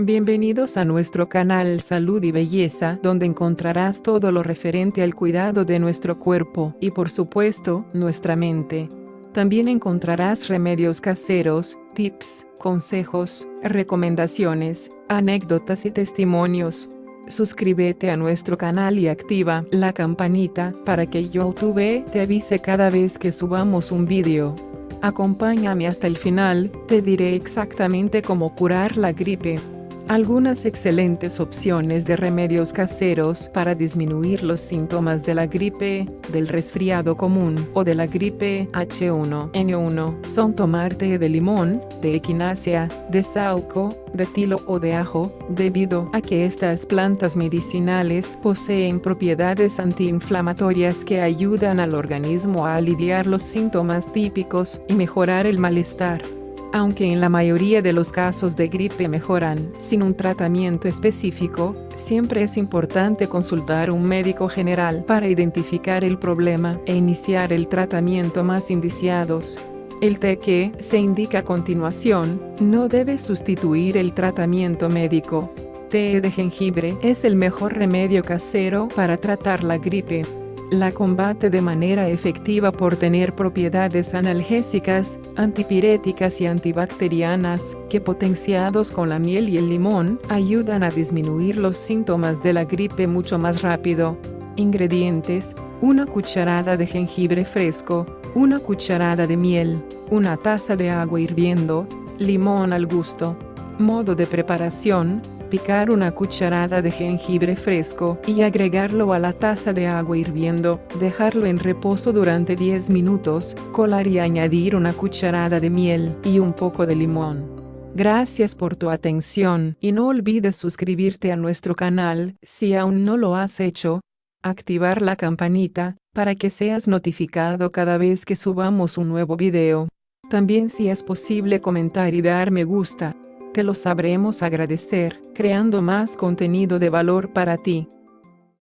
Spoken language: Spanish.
Bienvenidos a nuestro canal Salud y Belleza, donde encontrarás todo lo referente al cuidado de nuestro cuerpo y por supuesto, nuestra mente. También encontrarás remedios caseros, tips, consejos, recomendaciones, anécdotas y testimonios. Suscríbete a nuestro canal y activa la campanita para que YouTube te avise cada vez que subamos un vídeo. Acompáñame hasta el final, te diré exactamente cómo curar la gripe. Algunas excelentes opciones de remedios caseros para disminuir los síntomas de la gripe, del resfriado común o de la gripe H1N1 son tomar té de limón, de equinacia, de sauco, de tilo o de ajo, debido a que estas plantas medicinales poseen propiedades antiinflamatorias que ayudan al organismo a aliviar los síntomas típicos y mejorar el malestar aunque en la mayoría de los casos de gripe mejoran sin un tratamiento específico, siempre es importante consultar un médico general para identificar el problema e iniciar el tratamiento más indiciados. El té que se indica a continuación no debe sustituir el tratamiento médico. Té de jengibre es el mejor remedio casero para tratar la gripe la combate de manera efectiva por tener propiedades analgésicas, antipiréticas y antibacterianas, que potenciados con la miel y el limón, ayudan a disminuir los síntomas de la gripe mucho más rápido. Ingredientes, una cucharada de jengibre fresco, una cucharada de miel, una taza de agua hirviendo, limón al gusto. Modo de preparación, picar una cucharada de jengibre fresco y agregarlo a la taza de agua hirviendo, dejarlo en reposo durante 10 minutos, colar y añadir una cucharada de miel y un poco de limón. Gracias por tu atención y no olvides suscribirte a nuestro canal si aún no lo has hecho. Activar la campanita para que seas notificado cada vez que subamos un nuevo video. También si es posible comentar y dar me gusta lo sabremos agradecer, creando más contenido de valor para ti.